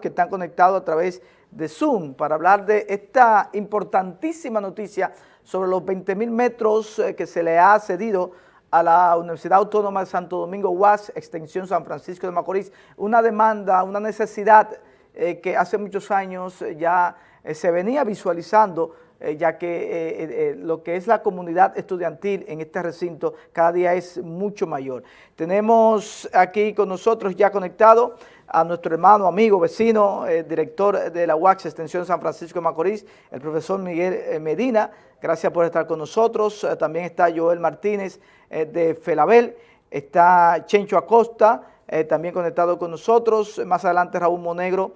que están conectados a través de Zoom para hablar de esta importantísima noticia sobre los 20 mil metros eh, que se le ha cedido a la Universidad Autónoma de Santo Domingo UAS, extensión San Francisco de Macorís, una demanda, una necesidad eh, que hace muchos años ya eh, se venía visualizando ya que lo que es la comunidad estudiantil en este recinto cada día es mucho mayor. Tenemos aquí con nosotros ya conectado a nuestro hermano, amigo, vecino, eh, director de la UAX Extensión San Francisco de Macorís, el profesor Miguel eh, Medina. Gracias por estar con nosotros. Eh, también está Joel Martínez de Felabel, está Chencho Acosta, también conectado con nosotros. Más adelante Raúl Monegro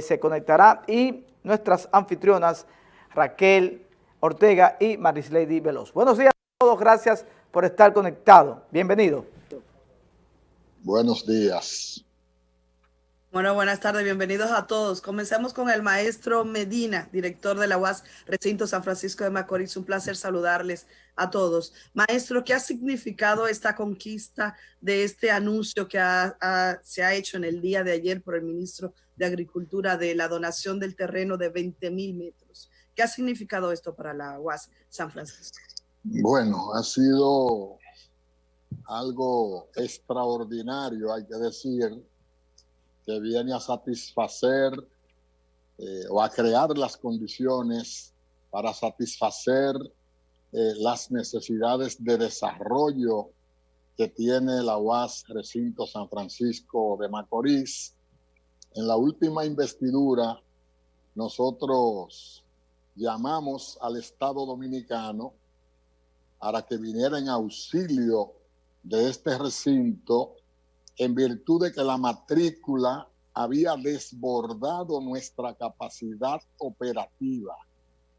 se conectará y nuestras anfitrionas Raquel Ortega y Marislady Veloz. Buenos días a todos, gracias por estar conectado. Bienvenido. Buenos días. Bueno, buenas tardes, bienvenidos a todos. Comencemos con el maestro Medina, director de la UAS Recinto San Francisco de Macorís. Un placer saludarles a todos. Maestro, ¿qué ha significado esta conquista de este anuncio que se ha hecho en el día de ayer por el ministro de Agricultura de la donación del terreno de 20 mil metros? ¿Qué ha significado esto para la UAS San Francisco? Bueno, ha sido algo extraordinario, hay que decir, que viene a satisfacer eh, o a crear las condiciones para satisfacer eh, las necesidades de desarrollo que tiene la UAS Recinto San Francisco de Macorís. En la última investidura, nosotros llamamos al Estado Dominicano para que viniera en auxilio de este recinto en virtud de que la matrícula había desbordado nuestra capacidad operativa.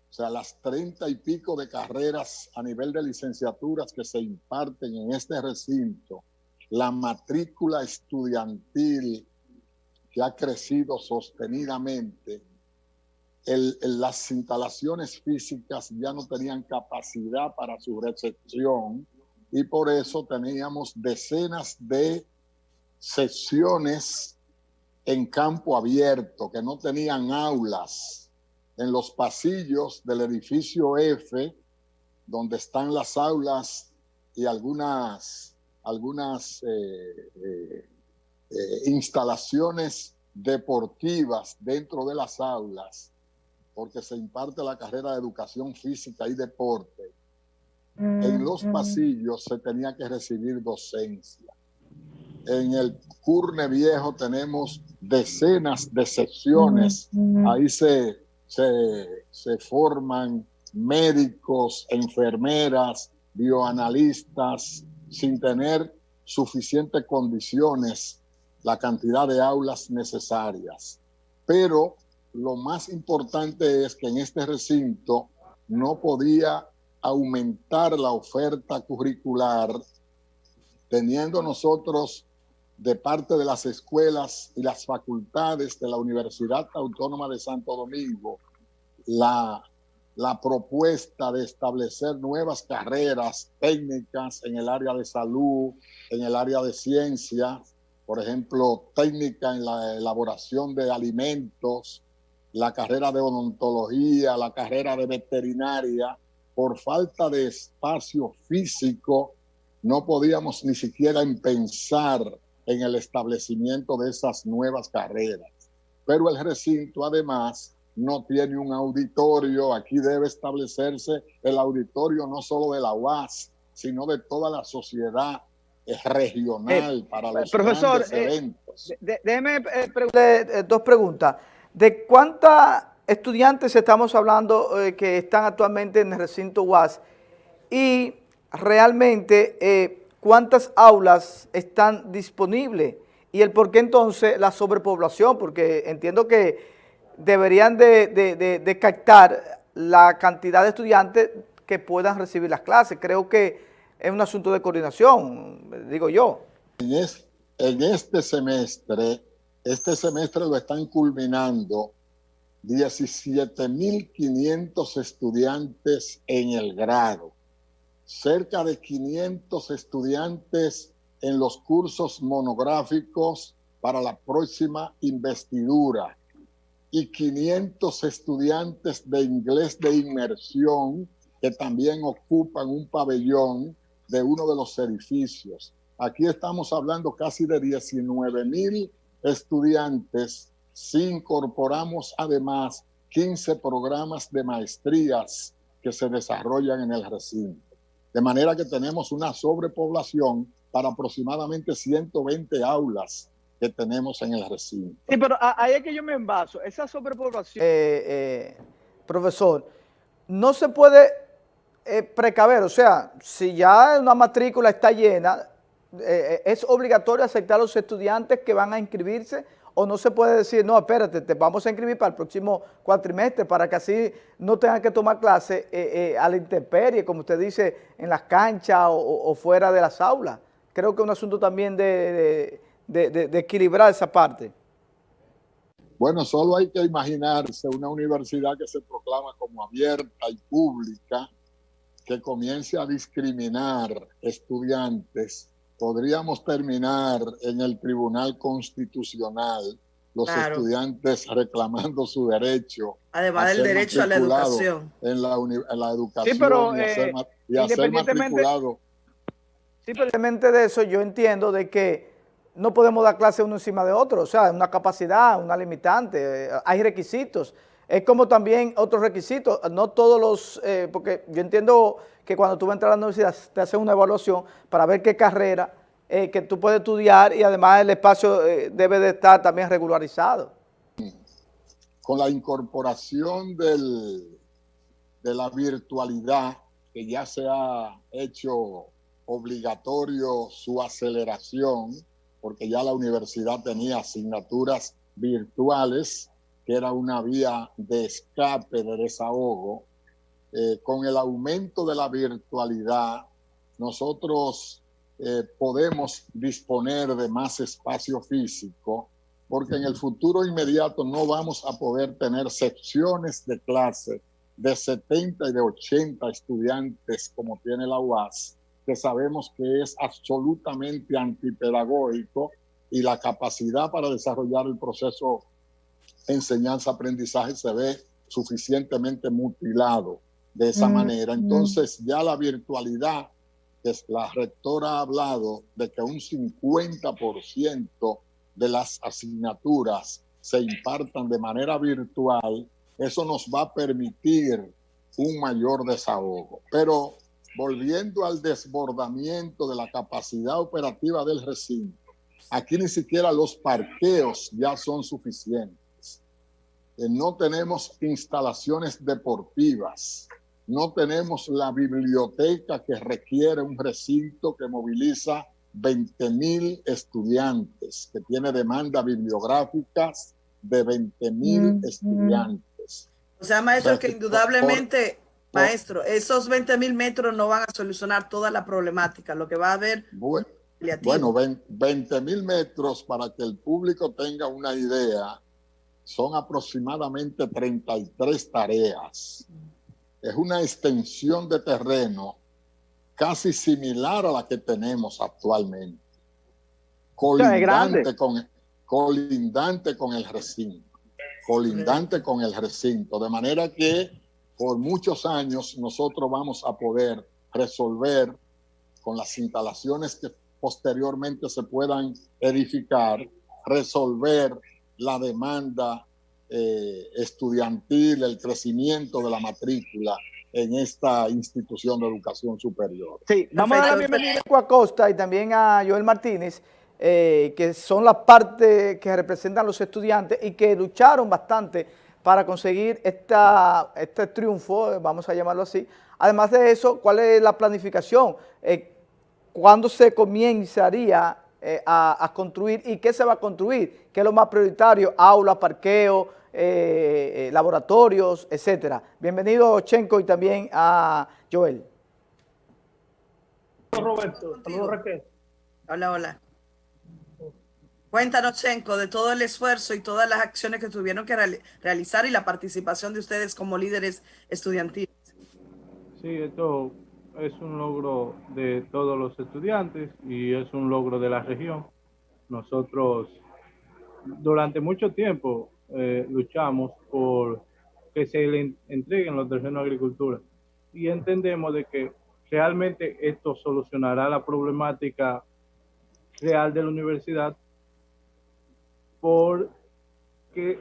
O sea, las treinta y pico de carreras a nivel de licenciaturas que se imparten en este recinto, la matrícula estudiantil que ha crecido sostenidamente, las instalaciones físicas ya no tenían capacidad para su recepción y por eso teníamos decenas de sesiones en campo abierto, que no tenían aulas, en los pasillos del edificio F, donde están las aulas y algunas, algunas eh, eh, eh, instalaciones deportivas dentro de las aulas, porque se imparte la carrera de educación física y deporte. En los pasillos se tenía que recibir docencia en el Curne Viejo tenemos decenas de secciones. Ahí se, se, forman médicos, enfermeras, bioanalistas, sin tener suficientes condiciones, la cantidad de aulas necesarias. Pero lo más importante es que en este recinto no podía aumentar la oferta curricular, teniendo nosotros de parte de las escuelas y las facultades de la Universidad Autónoma de Santo Domingo la, la propuesta de establecer nuevas carreras técnicas en el área de salud, en el área de ciencia, por ejemplo, técnica en la elaboración de alimentos, la carrera de odontología, la carrera de veterinaria, por falta de espacio físico, no podíamos ni siquiera pensar en el establecimiento de esas nuevas carreras. Pero el recinto además no tiene un auditorio, aquí debe establecerse el auditorio no solo de la UAS, sino de toda la sociedad regional eh, para los profesor, eh, eventos. déjeme eh, dos preguntas. ¿De cuántos estudiantes estamos hablando que están actualmente en el recinto UAS? Y realmente cuántas aulas están disponibles y el por qué entonces la sobrepoblación, porque entiendo que deberían de, captar la cantidad de estudiantes que puedan recibir las clases. Creo que es un asunto de coordinación, digo yo. En, este semestre, este semestre lo están culminando 17.500 estudiantes en el grado cerca de 500 estudiantes en los cursos monográficos para la próxima investidura y 500 estudiantes de inglés de inmersión que también ocupan un pabellón de uno de los edificios. Aquí estamos hablando casi de 19 mil estudiantes si incorporamos además 15 programas de maestrías que se desarrollan en el recinto. De manera que tenemos una sobrepoblación para aproximadamente 120 aulas que tenemos en el recinto. Sí, pero ahí es que yo me envaso. Esa sobrepoblación... Eh, eh, profesor, no se puede eh, precaver, o sea, si ya una matrícula está llena, es obligatorio aceptar a los estudiantes que van a inscribirse o no se puede decir, no, espérate, te vamos a inscribir para el próximo cuatrimestre para que así no tengan que tomar clases a la intemperie, como usted dice, en las canchas o, fuera de las aulas. Creo que es un asunto también de de, equilibrar esa parte? Bueno, solo hay que imaginarse una universidad que se proclama como abierta y pública, que comience a discriminar estudiantes. Podríamos terminar en el Tribunal Constitucional los estudiantes reclamando su derecho. Además del derecho a la educación. En la, educación sí, pero, y, eh, matriculado. Sí, pero independientemente de eso, yo entiendo de que no podemos dar clase uno encima de otro, o sea, una capacidad, una limitante, hay requisitos. Es como también otros requisitos, no todos los, eh, porque yo entiendo que cuando tú vas a entrar a la universidad te hacen una evaluación para ver qué carrera eh, que tú puedes estudiar y además el espacio eh, debe de estar también regularizado. Con la incorporación de la virtualidad, que ya se ha hecho obligatorio su aceleración, porque ya la universidad tenía asignaturas virtuales, que era una vía de escape, de desahogo. Eh, con el aumento de la virtualidad, nosotros eh, podemos disponer de más espacio físico, porque en el futuro inmediato no vamos a poder tener secciones de clase de 70 y de 80 estudiantes como tiene la UAS, que sabemos que es absolutamente antipedagógico y la capacidad para desarrollar el proceso enseñanza-aprendizaje se ve suficientemente mutilado de esa mm, manera. Mm. Entonces ya la virtualidad, la rectora ha hablado de que un 50% de las asignaturas se impartan de manera virtual, eso nos va a permitir un mayor desahogo. Pero volviendo al desbordamiento de la capacidad operativa del recinto, aquí ni siquiera los parqueos ya son suficientes. Eh, no tenemos instalaciones deportivas, no tenemos la biblioteca que requiere un recinto que moviliza 20 mil estudiantes, que tiene demanda bibliográficas de 20 mil estudiantes. O sea, maestro, que, indudablemente Maestro, esos 20 mil metros no van a solucionar toda la problemática. Lo que va a haber... Bueno, bueno 20 mil metros, para que el público tenga una idea, son aproximadamente 33 tareas. Es una extensión de terreno casi similar a la que tenemos actualmente. Colindante, con, colindante con el recinto. Colindante con el recinto. De manera que por muchos años nosotros vamos a poder resolver con las instalaciones que posteriormente se puedan edificar, resolver la demanda eh, estudiantil, el crecimiento de la matrícula en esta institución de educación superior. Sí, vamos a dar la bienvenida a Acosta y también a Joel Martínez, eh, que son las partes que representan los estudiantes y que lucharon bastante para conseguir esta, este triunfo, vamos a llamarlo así. Además de eso, ¿cuál es la planificación? Eh, ¿Cuándo se comienzaría eh, a, construir y qué se va a construir? ¿Qué es lo más prioritario? Aulas, parqueo, eh, laboratorios, etcétera. Bienvenido Chenko y también a Joel. Roberto, Raquel. Hola, hola. Cuéntanos, Chenko, de todo el esfuerzo y todas las acciones que tuvieron que realizar y la participación de ustedes como líderes estudiantiles. Sí, esto es un logro de todos los estudiantes y es un logro de la región. Nosotros durante mucho tiempo eh, luchamos por que se le entreguen los terrenos de agricultura y entendemos de que realmente esto solucionará la problemática real de la universidad porque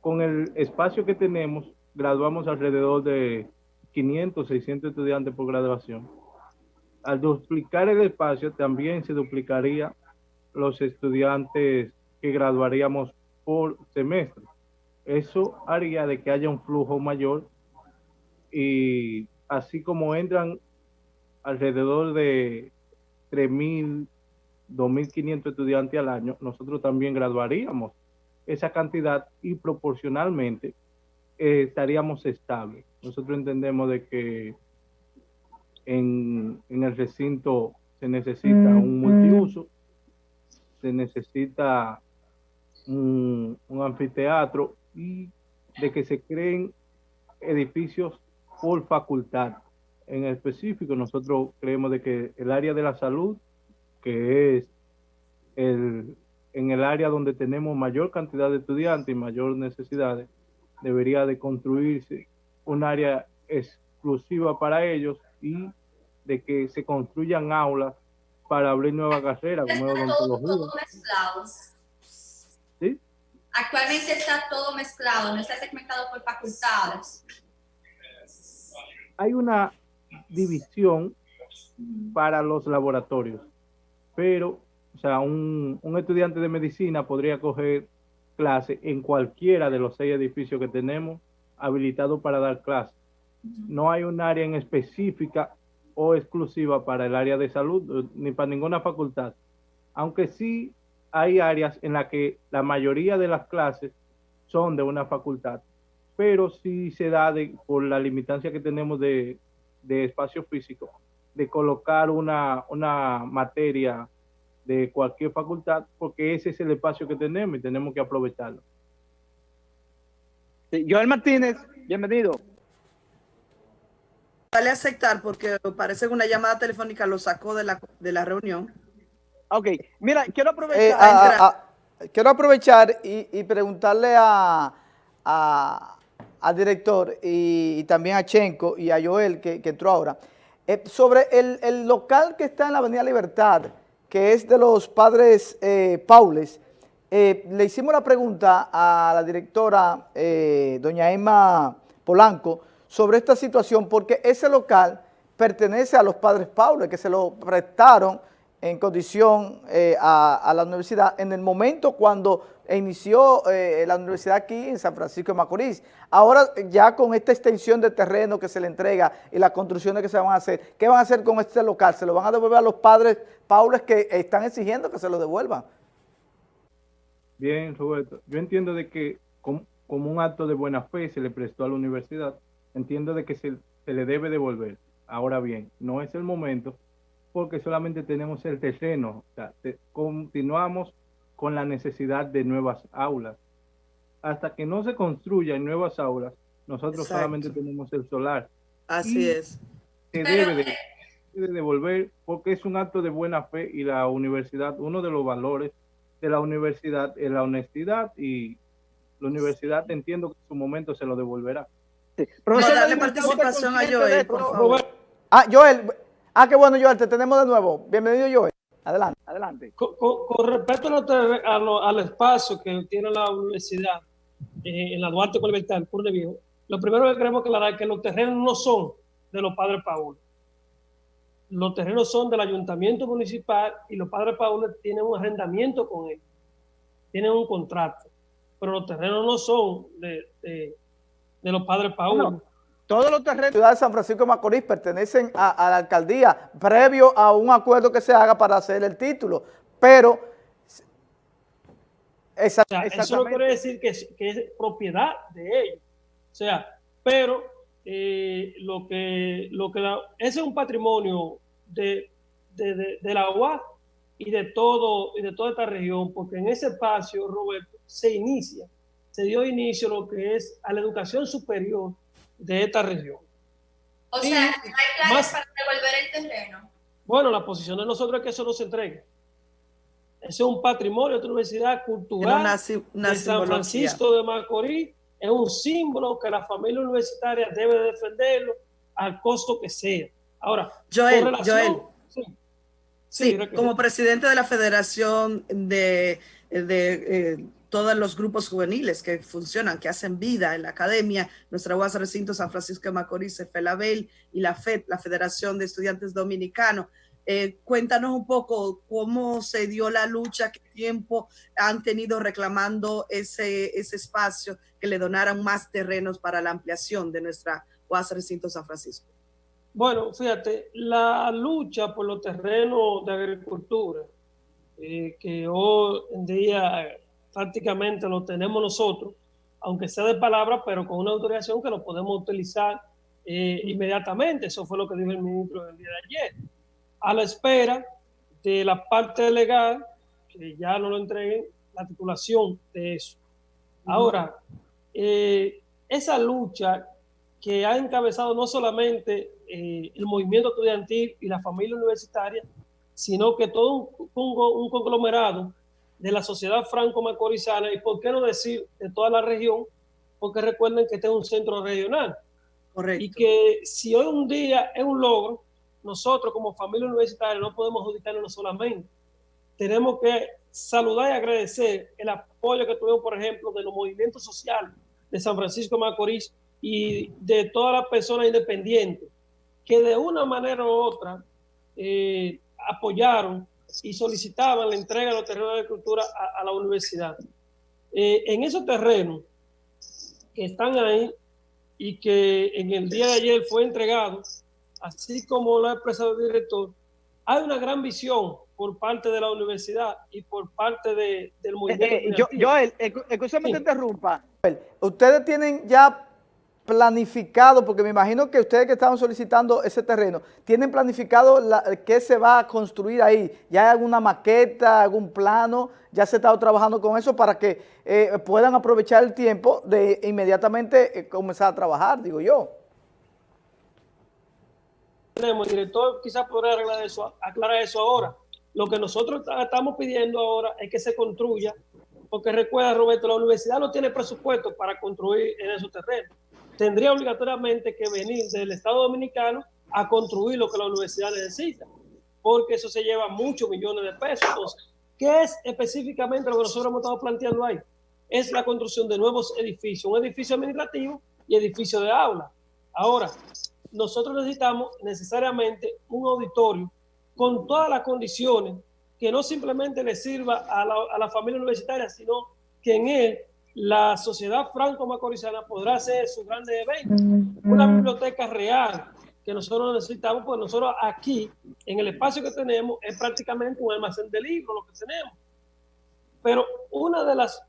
con el espacio que tenemos graduamos alrededor de 500, 600 estudiantes por graduación. Al duplicar el espacio también se duplicaría los estudiantes que graduaríamos por semestre. Eso haría de que haya un flujo mayor y así como entran alrededor de 3.000, 2.500 estudiantes al año, nosotros también graduaríamos esa cantidad y proporcionalmente eh, estaríamos estables. Nosotros entendemos de que en, en el recinto se necesita un multiuso, se necesita un, un anfiteatro y de que se creen edificios por facultad. En específico, nosotros creemos de que el área de la salud, que es el, en el área donde tenemos mayor cantidad de estudiantes y mayor necesidades, debería de construirse un área exclusiva para ellos y de que se construyan aulas para abrir nuevas carreras como odontología. ¿Sí? Actualmente está todo mezclado, no está segmentado por facultades. Hay una división para los laboratorios, pero, o sea, un, un estudiante de medicina podría coger clase en cualquiera de los seis edificios que tenemos habilitados para dar clase. No hay un área en específica o exclusiva para el área de salud ni para ninguna facultad, aunque sí hay áreas en las que la mayoría de las clases son de una facultad, pero sí se da de, por la limitancia que tenemos de, de espacio físico, de colocar una, una materia de cualquier facultad, porque ese es el espacio que tenemos y tenemos que aprovecharlo. Joel Martínez, bienvenido. Vale aceptar porque parece que una llamada telefónica lo sacó de la, de la reunión. Ok, mira, quiero aprovechar, eh, quiero aprovechar y, preguntarle a, al director y, también a Chenko y a Joel, que, entró ahora, eh, sobre el, el local que está en la Avenida Libertad, que es de los padres eh, Paules, eh, le hicimos la pregunta a la directora, eh, doña Emma Polanco, sobre esta situación, porque ese local pertenece a los padres Paules, que se lo prestaron en condición a, la universidad en el momento cuando inició la universidad aquí en San Francisco de Macorís. Ahora ya con esta extensión de terreno que se le entrega y las construcciones que se van a hacer, ¿qué van a hacer con este local? ¿Se lo van a devolver a los padres Paules que están exigiendo que se lo devuelvan. Bien, Roberto. Yo entiendo de que como, un acto de buena fe se le prestó a la universidad, entiendo de que se, le debe devolver. Ahora bien, no es el momento porque solamente tenemos el terreno. O sea, continuamos con la necesidad de nuevas aulas. Hasta que no se construyan nuevas aulas, nosotros solamente tenemos el solar. Así es. Se debe de de devolver porque es un acto de buena fe y la universidad, uno de los valores de la universidad es la honestidad y la universidad entiendo que en su momento se lo devolverá. Sí. darle participación a Joel, por favor. Ah, Joel, ah, qué bueno Joel, te tenemos de nuevo. Bienvenido Joel. Adelante, adelante. Con, respecto a al espacio que tiene la universidad eh, en la Duarte en de Viejo, lo primero que queremos aclarar es que los terrenos no son de los padres Paul los terrenos son del ayuntamiento municipal y los padres Paules tienen un arrendamiento con él, tienen un contrato, pero los terrenos no son de, de, los padres Paules. todos los terrenos de la ciudad de San Francisco de Macorís pertenecen a, la alcaldía previo a un acuerdo que se haga para hacer el título, pero... eso no quiere decir que es propiedad de ellos. O sea, pero eh, lo que, lo que ese es un patrimonio de, de, de, la UAS y de, todo, y de toda esta región, porque en ese espacio, Roberto, se inicia, se dio inicio a lo que es a la educación superior de esta región. O sea, ¿no hay planes para devolver el terreno? Bueno, la posición de nosotros es que eso no se entregue. es un patrimonio de la universidad cultural de San Francisco de Macorís, es un símbolo que la familia universitaria debe defenderlo al costo que sea. Ahora, Joel, Joel, sí, como presidente de la Federación de, de eh, todos los grupos juveniles que funcionan, que hacen vida en la academia, nuestra UAS Recinto San Francisco de Macorís, FELABEL y la FED, la Federación de Estudiantes Dominicanos. Eh, cuéntanos un poco cómo se dio la lucha, qué tiempo han tenido reclamando ese, ese espacio, que le donaran más terrenos para la ampliación de nuestra UAS Recinto San Francisco. Bueno, fíjate, la lucha por los terrenos de agricultura, eh, que hoy en día prácticamente lo tenemos nosotros, aunque sea de palabra, pero con una autorización que lo podemos utilizar eh, inmediatamente. Eso fue lo que dijo el ministro el día de ayer. A la espera de la parte legal, que ya no lo entreguen, la titulación de eso. Ahora, eh, esa lucha que ha encabezado no solamente eh, el movimiento estudiantil y la familia universitaria, sino que todo un, un conglomerado de la sociedad franco-macorizana y, por qué no decir, de toda la región, porque recuerden que este es un centro regional. Correcto. Y que si hoy un día es un logro, nosotros como familia universitaria no podemos adjudicarlo solamente. Tenemos que saludar y agradecer el apoyo que tuvimos, por ejemplo, de los movimientos sociales de San Francisco de Macorís y de todas las personas independientes que de una manera u otra eh, apoyaron y solicitaban la entrega de los terrenos de agricultura a, la universidad. Eh, en esos terrenos que están ahí y que en el día de ayer fue entregado, así como lo ha expresado el director, hay una gran visión por parte de la universidad y por parte de, del eh, movimiento. Eh, yo, Joel, escúchame te interrumpa. Ustedes tienen ya planificado, porque me imagino que ustedes que estaban solicitando ese terreno, ¿tienen planificado qué se va a construir ahí? ¿Ya hay alguna maqueta, algún plano? ¿Ya se ha estado trabajando con eso para que eh, puedan aprovechar el tiempo de inmediatamente eh, comenzar a trabajar, digo yo? Tenemos, el director quizás podrá aclarar eso, aclarar eso ahora. Lo que nosotros estamos pidiendo ahora es que se construya, porque recuerda Roberto, la universidad no tiene presupuesto para construir en esos terrenos tendría obligatoriamente que venir del Estado Dominicano a construir lo que la universidad necesita, porque eso se lleva muchos millones de pesos. Entonces, ¿qué es específicamente lo que nosotros hemos estado planteando ahí? Es la construcción de nuevos edificios, un edificio administrativo y edificio de aula. Ahora, nosotros necesitamos necesariamente un auditorio con todas las condiciones que no simplemente le sirva a la, a la familia universitaria, sino que en él la sociedad franco-macorizana podrá hacer sus grandes eventos. Una biblioteca real que nosotros necesitamos, pues nosotros aquí, en el espacio que tenemos, es prácticamente un almacén de libros lo que tenemos. Pero una de las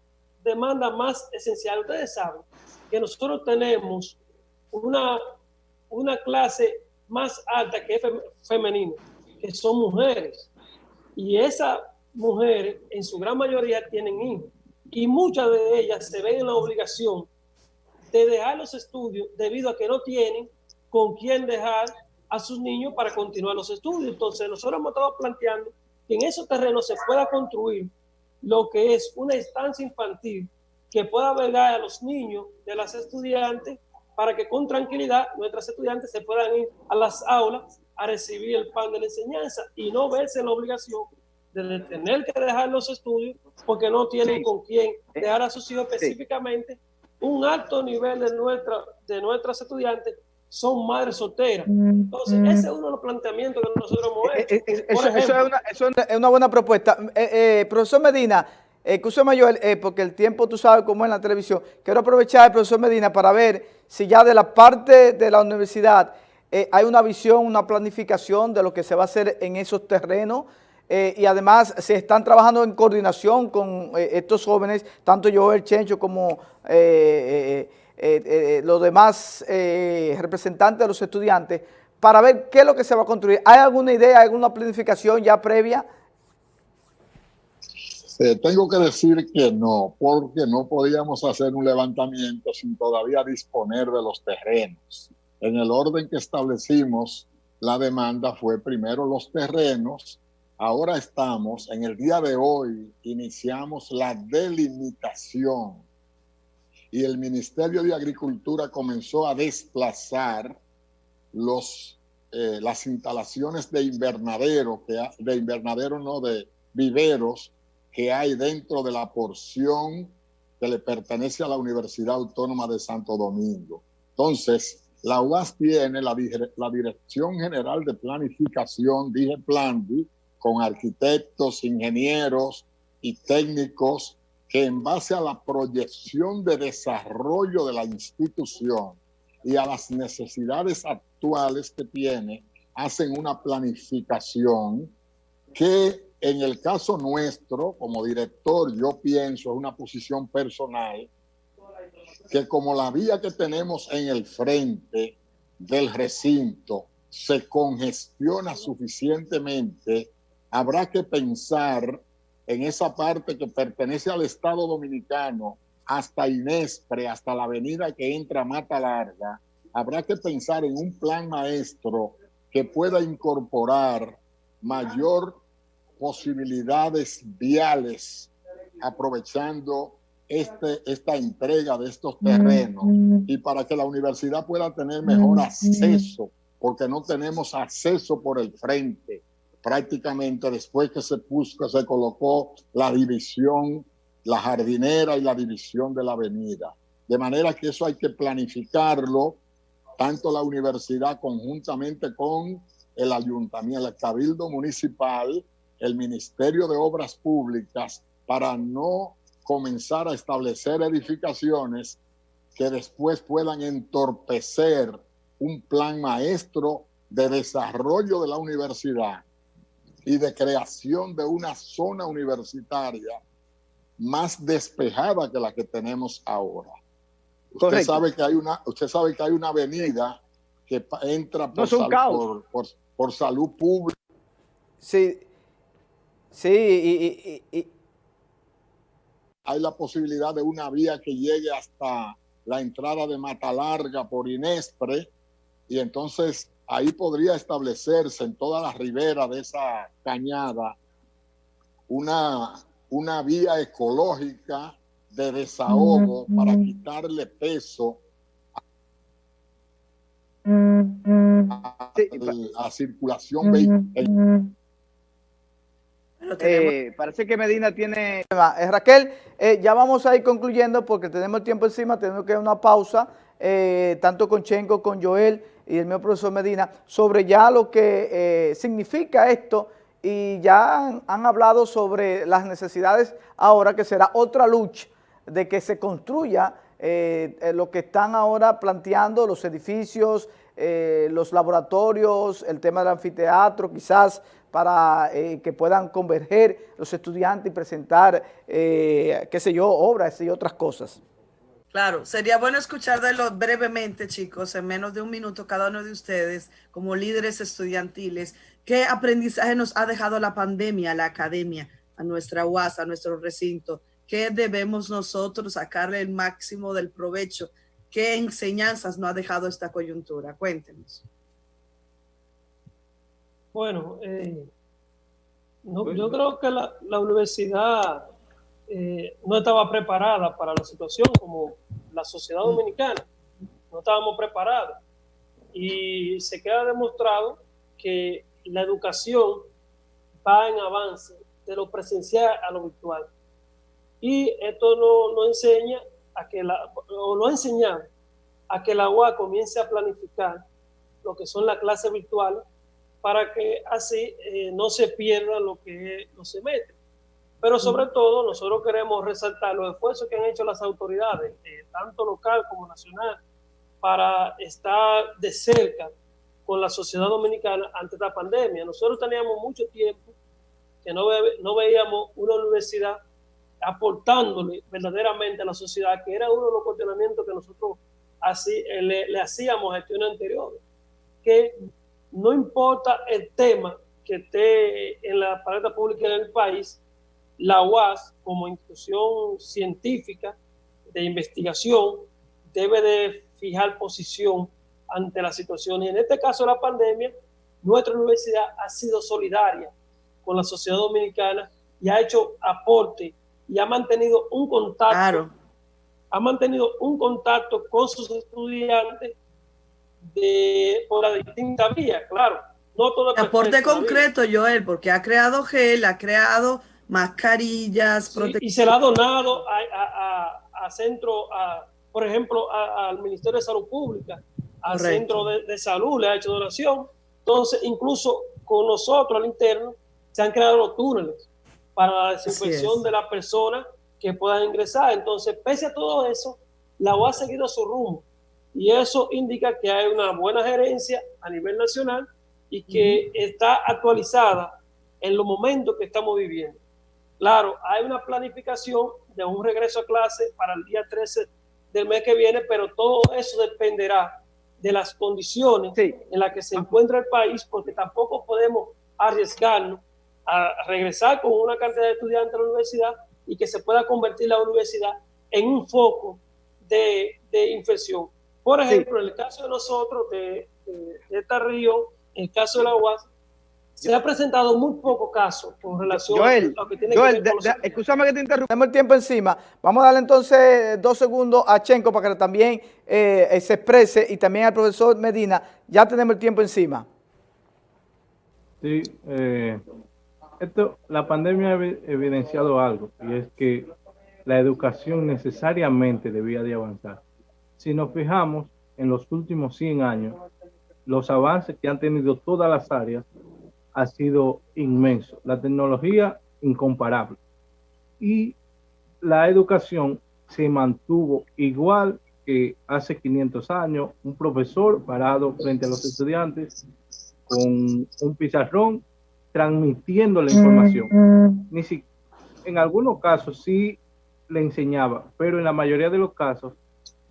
demandas más esenciales, ustedes saben, que nosotros tenemos una, una clase más alta que es femenina, que son mujeres. Y esas mujeres, en su gran mayoría, tienen hijos y muchas de ellas se ven en la obligación de dejar los estudios debido a que no tienen con quién dejar a sus niños para continuar los estudios. Entonces, nosotros hemos estado planteando que en esos terrenos se pueda construir lo que es una instancia infantil que pueda albergar a los niños de las estudiantes para que con tranquilidad nuestras estudiantes se puedan ir a las aulas a recibir el pan de la enseñanza y no verse la obligación de tener que dejar los estudios porque no tienen con quién dejar a sus hijos específicamente. Un alto nivel de, nuestra, de nuestras estudiantes son madres solteras. Entonces, ese es uno de los planteamientos que nosotros hemos eh, hecho. Eh, eh, eso, es una, buena propuesta. profesor Medina, escúchame mayor, porque el tiempo tú sabes cómo es en la televisión. Quiero aprovechar el profesor Medina para ver si ya de la parte de la universidad hay una visión, una planificación de lo que se va a hacer en esos terrenos, eh, y además se están trabajando en coordinación con eh, estos jóvenes, tanto yo, el Chencho, como eh, los demás representantes de los estudiantes, para ver qué es lo que se va a construir. ¿Hay alguna idea, alguna planificación ya previa? Tengo que decir que no, porque no podíamos hacer un levantamiento sin todavía disponer de los terrenos. En el orden que establecimos, la demanda fue primero los terrenos, Ahora estamos, en el día de hoy, iniciamos la delimitación y el Ministerio de Agricultura comenzó a desplazar los, eh, las instalaciones de invernadero, de invernadero no, de viveros que hay dentro de la porción que le pertenece a la Universidad Autónoma de Santo Domingo. Entonces, la UAS tiene la, la Dirección General de Planificación, dije Plandi, con arquitectos, ingenieros y técnicos que en base a la proyección de desarrollo de la institución y a las necesidades actuales que tiene, hacen una planificación que en el caso nuestro, como director, yo pienso, es una posición personal, que como la vía que tenemos en el frente del recinto se congestiona suficientemente, habrá que pensar en esa parte que pertenece al Estado Dominicano, hasta Inespre, hasta la avenida que entra Mata Larga, habrá que pensar en un plan maestro que pueda incorporar mayor posibilidades viales aprovechando este, esta entrega de estos terrenos. y para que la universidad pueda tener mejor acceso, porque no tenemos acceso por el frente. Prácticamente después que se puso, se colocó la división, la jardinera y la división de la avenida. De manera que eso hay que planificarlo, tanto la universidad conjuntamente con el ayuntamiento, el cabildo municipal, el Ministerio de Obras Públicas, para no comenzar a establecer edificaciones que después puedan entorpecer un plan maestro de desarrollo de la universidad y de creación de una zona universitaria más despejada que la que tenemos ahora. Usted sabe que hay una, usted sabe que hay una avenida que entra por, por, salud pública. Sí, sí, y, hay la posibilidad de una vía que llegue hasta la entrada de Mata Larga por Inespre y entonces ahí podría establecerse en toda la ribera de esa cañada una, una vía ecológica de desahogo para quitarle peso a, la circulación vehicular. Eh, parece que Medina tiene... Eh, Raquel, eh, ya vamos a ir concluyendo porque tenemos tiempo encima, tenemos que dar una pausa, tanto con Chenko, con Joel, y el mío profesor Medina, sobre ya lo que eh, significa esto y ya han, hablado sobre las necesidades ahora, que será otra lucha de que se construya eh, eh, lo que están ahora planteando, los edificios, los laboratorios, el tema del anfiteatro, quizás para que puedan converger los estudiantes y presentar, qué sé yo, obras y otras cosas. Claro, sería bueno escuchar de lo brevemente, chicos, en menos de un minuto cada uno de ustedes, como líderes estudiantiles, qué aprendizaje nos ha dejado la pandemia la academia, a nuestra UAS, a nuestro recinto, qué debemos nosotros sacarle el máximo del provecho, qué enseñanzas nos ha dejado esta coyuntura. Cuéntenos. Bueno, eh, yo creo que la, la universidad eh, no estaba preparada para la situación como la sociedad mm. dominicana. No estábamos preparados. Y se queda demostrado que la educación va en avance de lo presencial a lo virtual. Y esto nos no enseña a que la, o lo ha enseñado a que la UA comience a planificar lo que son las clases virtuales para que así eh, no se pierda lo que no se mete. Pero sobre todo nosotros queremos resaltar los esfuerzos que han hecho las autoridades, eh, tanto local como nacional, para estar de cerca con la sociedad dominicana ante esta pandemia. Nosotros teníamos mucho tiempo que no, no veíamos una universidad aportándole verdaderamente a la sociedad, que era uno de los cuestionamientos que nosotros así, eh, le, le hacíamos a gestiones anteriores, que no importa el tema que esté en la paleta pública del país, la UAS como institución científica de investigación debe de fijar posición ante la situación. Y en este caso de la pandemia, nuestra universidad ha sido solidaria con la sociedad dominicana y ha hecho aporte y ha mantenido un contacto, ha mantenido un contacto con sus estudiantes de, por la distinta vía, claro. No todo aporte concreto, Joel, porque ha creado gel, ha creado mascarillas, y se le ha donado a, a, centro, a, por ejemplo, al Ministerio de Salud Pública, al Centro de, Salud, le ha hecho donación. Entonces, incluso con nosotros al interno, se han creado los túneles para la desinfección de las personas que puedan ingresar. Entonces, pese a todo eso, la UA ha seguido su rumbo. Y eso indica que hay una buena gerencia a nivel nacional y que está actualizada en los momentos que estamos viviendo. Claro, hay una planificación de un regreso a clase para el día 13 del mes que viene, pero todo eso dependerá de las condiciones en las que se encuentra el país, porque tampoco podemos arriesgarnos a regresar con una cantidad de estudiantes a la universidad y que se pueda convertir la universidad en un foco de, infección. Por ejemplo, en el caso de nosotros, de, de, esta región, en el caso de la UAS, se ha presentado muy poco caso con relación a lo que tiene que ver con escúchame que te interrumpa. Tenemos el tiempo encima. Vamos a darle entonces dos segundos a Chenco para que también eh, eh, se exprese y también al profesor Medina. Ya tenemos el tiempo encima. Sí, eh, esto, la pandemia ha evidenciado algo y es que la educación necesariamente debía de avanzar. Si nos fijamos en los últimos 100 años, los avances que han tenido todas las áreas ha sido inmenso. La tecnología incomparable. Y la educación se mantuvo igual que hace 500 años, un profesor parado frente a los estudiantes con un pizarrón transmitiendo la información. Ni si, en algunos casos sí le enseñaba, pero en la mayoría de los casos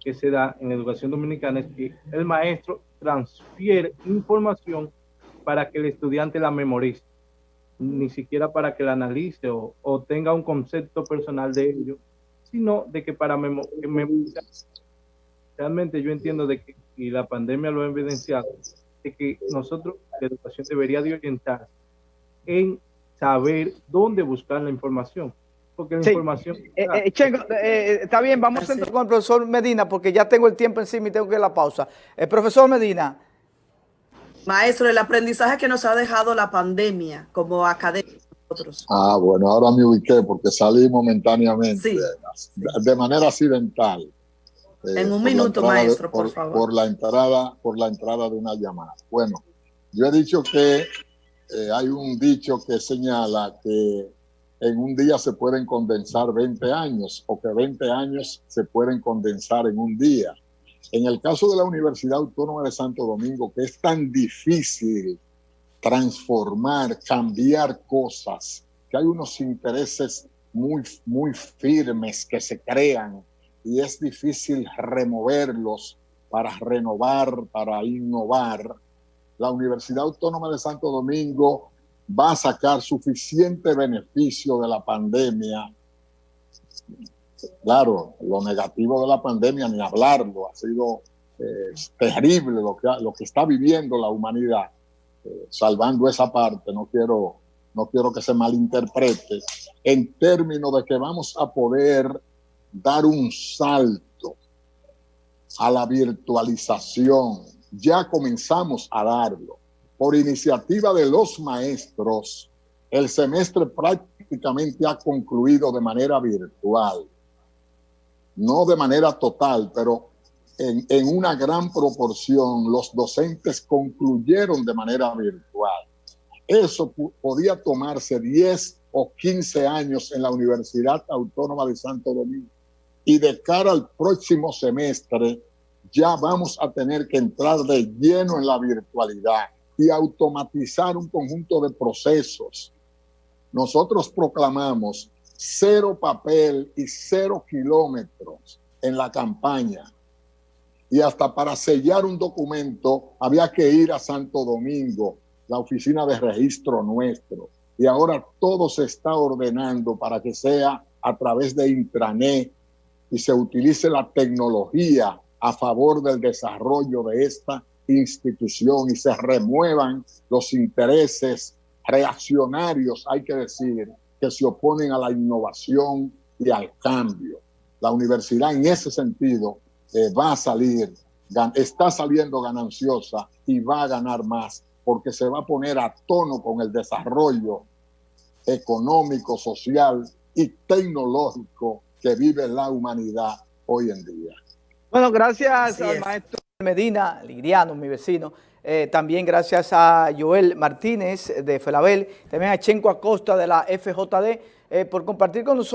que se da en educación dominicana es que el maestro transfiere información para que el estudiante la memorice, ni siquiera para que la analice o, tenga un concepto personal de ello, sino de que para memorizar. Realmente yo entiendo de que, y la pandemia lo ha evidenciado, de que nosotros, la educación debería de orientarse en saber dónde buscar la información. Porque la información... Eh, eh, eh, está bien, vamos a entrar con el profesor Medina porque ya tengo el tiempo encima y tengo que ir a la pausa. El profesor Medina, Maestro, el aprendizaje que nos ha dejado la pandemia como académicos. Ah, bueno, ahora me ubiqué porque salí momentáneamente, de, manera accidental. Eh, en un minuto, maestro, por, favor. Por la, entrada, por la entrada de una llamada. Bueno, yo he dicho que eh, hay un dicho que señala que en un día se pueden condensar 20 años o que 20 años se pueden condensar en un día. En el caso de la Universidad Autónoma de Santo Domingo, que es tan difícil transformar, cambiar cosas, que hay unos intereses muy, muy firmes que se crean y es difícil removerlos para renovar, para innovar. La Universidad Autónoma de Santo Domingo va a sacar suficiente beneficio de la pandemia Claro, lo negativo de la pandemia, ni hablarlo, ha sido eh, terrible lo que, lo que está viviendo la humanidad. Eh, salvando esa parte, no quiero, no quiero que se malinterprete, en términos de que vamos a poder dar un salto a la virtualización. Ya comenzamos a darlo. Por iniciativa de los maestros, el semestre prácticamente ha concluido de manera virtual no de manera total, pero en, una gran proporción los docentes concluyeron de manera virtual. Eso podía tomarse 10 o 15 años en la Universidad Autónoma de Santo Domingo. Y de cara al próximo semestre, ya vamos a tener que entrar de lleno en la virtualidad y automatizar un conjunto de procesos. Nosotros proclamamos cero papel y cero kilómetros en la campaña. Y hasta para sellar un documento había que ir a Santo Domingo, la oficina de registro nuestro. Y ahora todo se está ordenando para que sea a través de intranet y se utilice la tecnología a favor del desarrollo de esta institución y se remuevan los intereses reaccionarios, hay que decir, que se oponen a la innovación y al cambio. La universidad en ese sentido eh, va a salir, está saliendo gananciosa y va a ganar más porque se va a poner a tono con el desarrollo económico, social y tecnológico que vive la humanidad hoy en día. Bueno, gracias al maestro Medina, Liriano, mi vecino, eh, también gracias a Joel Martínez de Felabel, también a Chenco Acosta de la FJD, eh, por compartir con nosotros.